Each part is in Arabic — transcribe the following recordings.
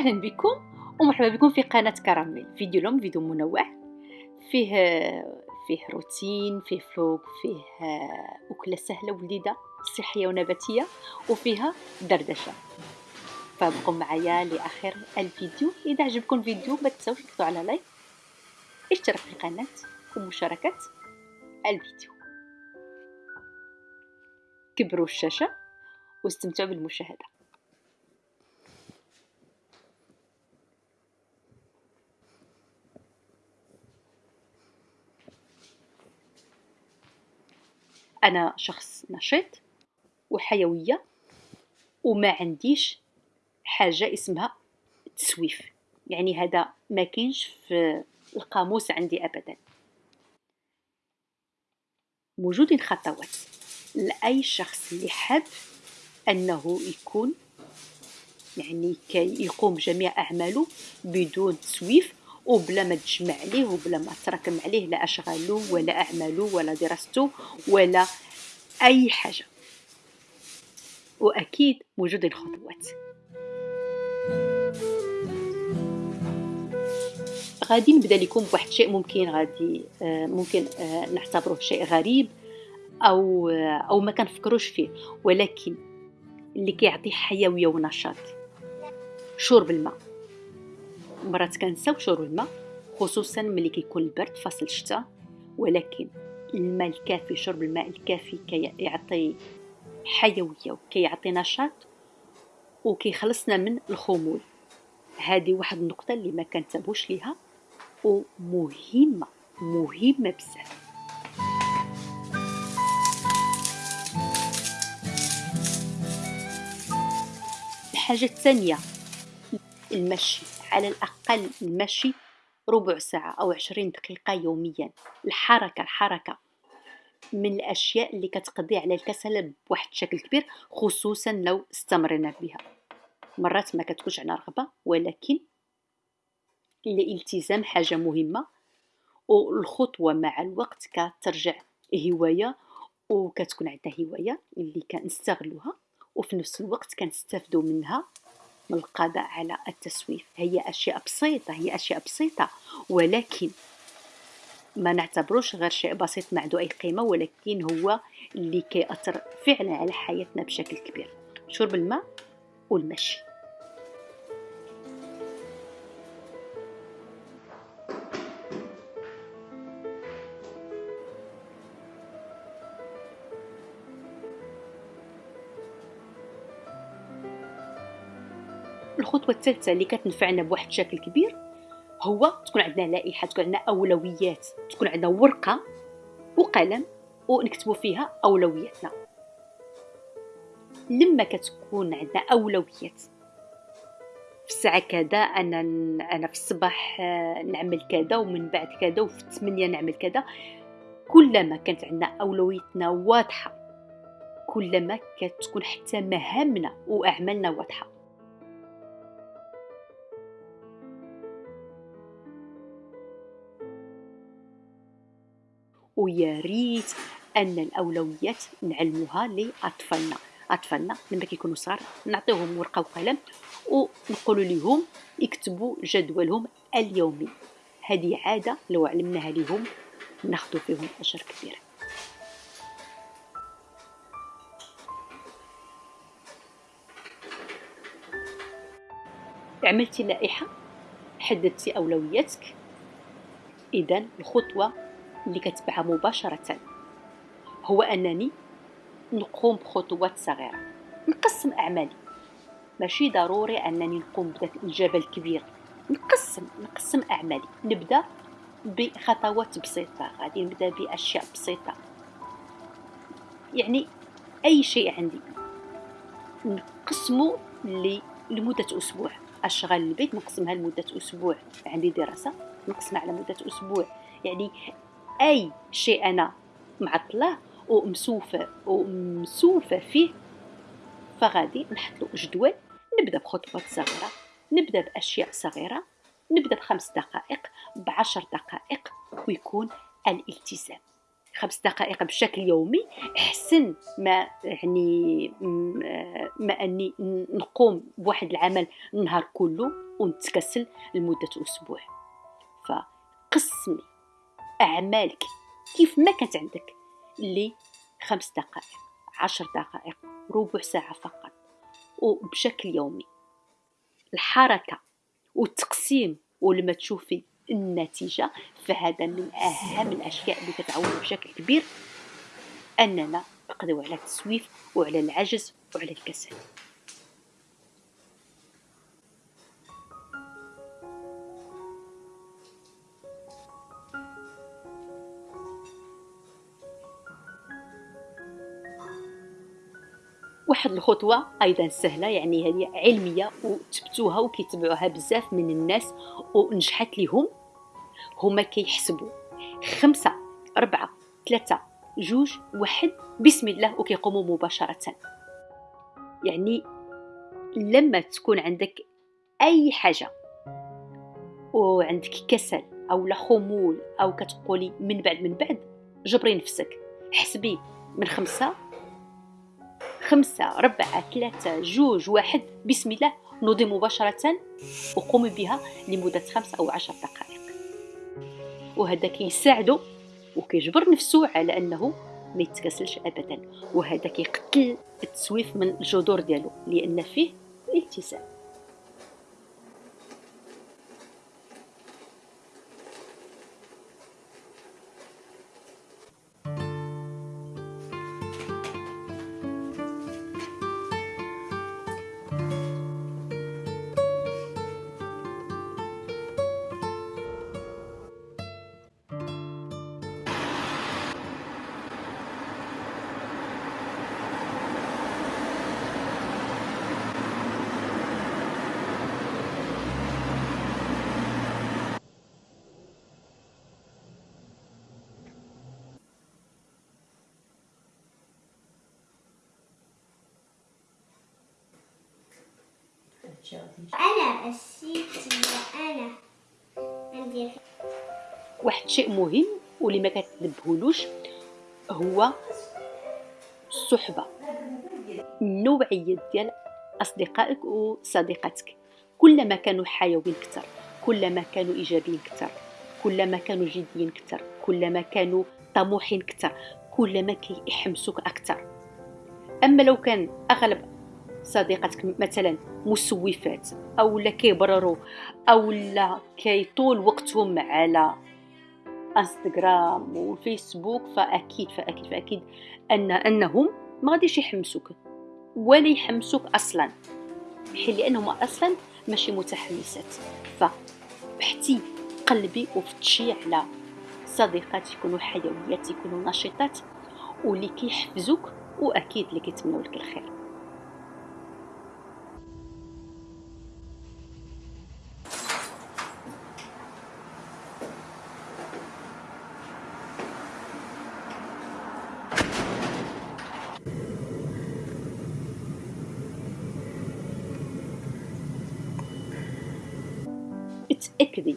أهلا بكم ومرحبا بكم في قناة كراميل. فيديو اليوم فيديو منوع. فيه فيه روتين فيه فلوق فيه أكلة سهلة ولذيذه صحية ونباتية وفيها دردشة. فابقوا معايا لآخر الفيديو. إذا عجبكم الفيديو ما تنساوش تضغطوا على لايك اشتراك في القناة ومشاركة الفيديو. كبروا الشاشة واستمتعوا بالمشاهدة. أنا شخص نشيط وحيوية وما عنديش حاجة اسمها تسويف. يعني هذا ما كاينش في القاموس عندي ابدا. موجودين خطوات لأي شخص اللي حاب أنه يكون يعني كي يقوم جميع أعماله بدون تسويف وبلا ما تجمع عليه وبلا ما تراكم عليه لا أشغاله ولا أعماله ولا دراسته ولا أي حاجة. وأكيد موجود الخطوات. غادي نبدا لكم بواحد الشيء ممكن غادي آه، ممكن آه، نعتبره شيء غريب أو آه، أو ما كنفكروش فيه ولكن اللي كيعطي حيوية ونشاط. شرب الماء. مرات كنساو شرب الماء خصوصا ملي كيكون البرد فصل الشتاء ولكن الماء الكافي شرب الماء الكافي كيعطي حيوية وكيعطي نشاط وكيخلصنا من الخمول. هذه واحد النقطة اللي ما كنتبهوش ليها ومهمة مهمة بزاف. الحاجة الثانية المشي. على الأقل المشي ربع ساعة أو عشرين دقيقة يوميا. الحركة الحركة من الأشياء اللي كتقضي على الكسل بواحد الشكل كبير خصوصا لو استمرنا بها. مرات ما كتكونش عندنا رغبة ولكن الالتزام حاجة مهمة والخطوة مع الوقت كترجع هواية وكتكون عندنا هواية اللي كنستغلوها وفي نفس الوقت كنستافدوا منها. من القضاء على التسويف. هي أشياء بسيطة هي أشياء بسيطة. ولكن ما نعتبروش غير شيء بسيط ما عنده أي قيمة ولكن هو اللي كيأثر فعلا على حياتنا بشكل كبير. شرب الماء والمشي. الخطوة الثالثة اللي كتنفعنا بواحد الشكل كبير هو تكون عندنا لائحة تكون عندنا أولويات تكون عندنا ورقة وقلم ونكتبوا فيها أولوياتنا. لما كتكون عندنا أولويات في الساعة كذا أنا أنا في الصباح آه، نعمل كذا ومن بعد كذا وفي الثمانية نعمل كذا. كلما كانت عندنا أولويتنا واضحة كلما كتكون حتى مهامنا وأعمالنا واضحة. ويا ريت أن الأولويات نعلموها لأطفالنا. أطفالنا لما كيكونوا صغار نعطيهم ورقة وقلم ونقول لهم يكتبوا جدولهم اليومي. هذه عادة لو علمناها لهم ناخذ فيهم أجر كبير. عملتي لائحة؟ حددتي أولوياتك؟ اذا الخطوة اللي كتبعها مباشرة. هو أنني نقوم بخطوات صغيرة. نقسم أعمالي. ماشي ضروري أنني نقوم بذاك الجبل الكبير نقسم نقسم أعمالي. نبدأ بخطوات بسيطة. غادي نبدأ بأشياء بسيطة. يعني أي شيء عندي. نقسمه لمدة أسبوع. أشغال البيت نقسمها لمدة أسبوع. عندي دراسة نقسمها على مدة أسبوع. يعني أي شيء أنا معطلة ومسوفة ومسوفة فيه فغادي نحط له جدول. نبدأ بخطوات صغيرة نبدأ بأشياء صغيرة نبدأ بخمس دقائق بعشر دقائق ويكون الالتزام. خمس دقائق بشكل يومي أحسن ما يعني ما أني نقوم بواحد العمل النهار كله ونتكسل لمدة أسبوع. فقسمي أعمالك. كيف ما كانت عندك؟ لي خمس دقائق عشر دقائق ربع ساعة فقط وبشكل يومي. الحركة والتقسيم ولما تشوفي النتيجة فهذا من أهم الأشياء اللي كتعاون بشكل كبير أننا نقضيو على التسويف وعلى العجز وعلى الكسل. واحد الخطوة أيضا سهلة يعني هذه علمية وتبتوها وكيتبعوها بزاف من الناس ونجحت لهم هما كيحسبوا خمسة أربعة ثلاثة جوج واحد بسم الله وكيقوموا مباشرة. يعني لما تكون عندك أي حاجة وعندك كسل أو خمول أو كتقولي من بعد من بعد جبري نفسك حسبي من خمسة خمسة ربعة ثلاثة جوج واحد. بسم الله. نوضي مباشرة. وقومي بها لمدة خمس أو عشر دقائق. وهذا كيساعدو وكيجبر نفسه على أنه ما يتكسلش أبدا. وهذا كيقتل التسويف من الجذور ديالو لأن فيه أنا السيتي أنا عندي واحد الشيء مهم واللي ما كتنبهولوش هو الصحبة. النوعية ديال أصدقائك وصديقاتك. كلما كانوا حيويين كتر كلما كانوا إيجابيين كتر كلما كانوا جديين كتر كلما كانوا طموحين كتر كلما كيحمسوك أكتر. أما لو كان أغلب صديقتك مثلا مسوفات أو لا كيبرروا أو لا كيطول وقتهم على إنستغرام والفيسبوك فأكيد فأكيد فأكيد أن أنهم ما غاديش يحمسوك ولا يحمسوك أصلا حين لأنهم أصلا ماشي متحمسات. فبحتي قلبي وفتشي على صديقات يكونوا حيويات يكونوا نشيطات واللي كيحفزوك وأكيد اللي كيتمنوا لك الخير. تأكدي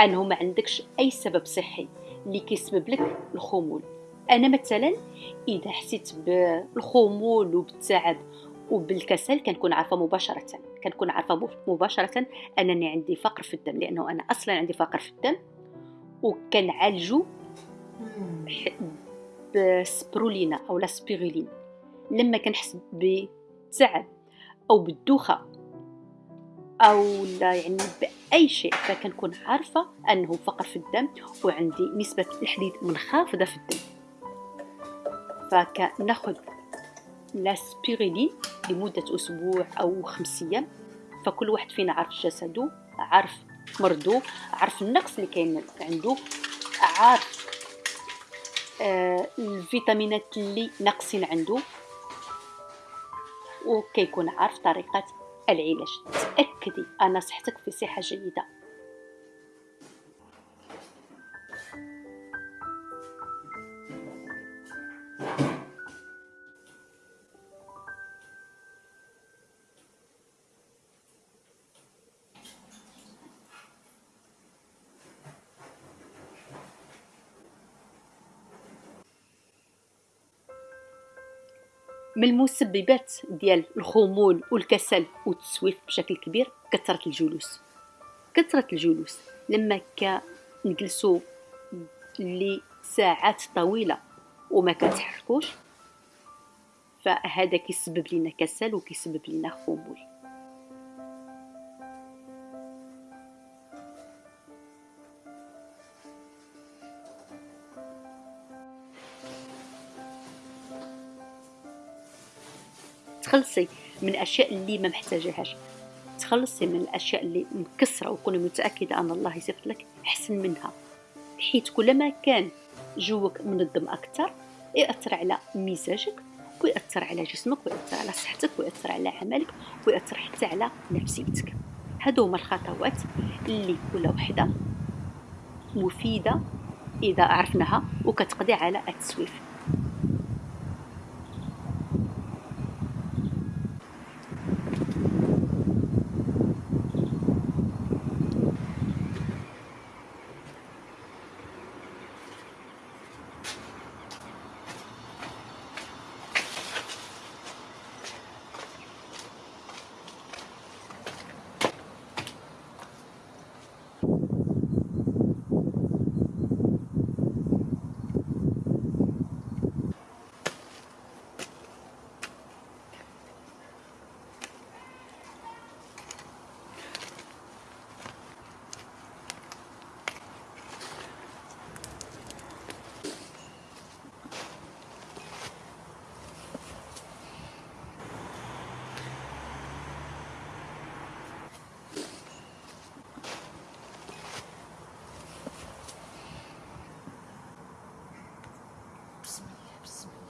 أنه ما عندكش أي سبب صحي اللي كيسبب لك الخمول. أنا مثلا إذا حسيت بالخمول وبالتعب وبالكسل كنكون عارفة مباشرة كنكون عارفة مباشرة أنني عندي فقر في الدم لأنه أنا أصلا عندي فقر في الدم وكنعالجو بسبرولينا أو لا سبيرولين. لما كنحس بتعب أو بالدوخة أو لا يعني باي شيء فكنكون عارفة أنه فقر في الدم وعندي نسبة الحديد منخفضة في الدم. فكنأخذ la spiruline لمدة أسبوع أو خمس أيام. فكل واحد فينا عارف جسده عارف مرضو عارف النقص اللي كاين عنده عارف آه الفيتامينات اللي ناقصين عنده. وكيكون عارف طريقة العلاج. تأكدي أن صحتك في صحة جيدة. من المسببات ديال الخمول والكسل والتسويف بشكل كبير كثرة الجلوس. كثرة الجلوس لما كنجلسو لساعات طويلة وما كنتحركوش فهذا كيسبب لنا كسل وكيسبب لنا خمول. تخلصي من الأشياء اللي ما محتاجاهاش تخلصي من الأشياء اللي مكسرة وكوني متأكدة أن الله يصيفط لك احسن منها. حيت كلما كان جوك منظم أكثر يأثر على مزاجك ويأثر على جسمك ويأثر على صحتك ويأثر على عملك ويأثر حتى على نفسيتك. هادو هما الخطوات اللي كل وحدة مفيدة إذا عرفناها وكتقضي على التسويف. steps.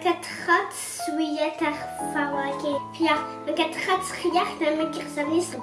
24 ar fawaki. Pia, 24 ar riach na mekir sa nis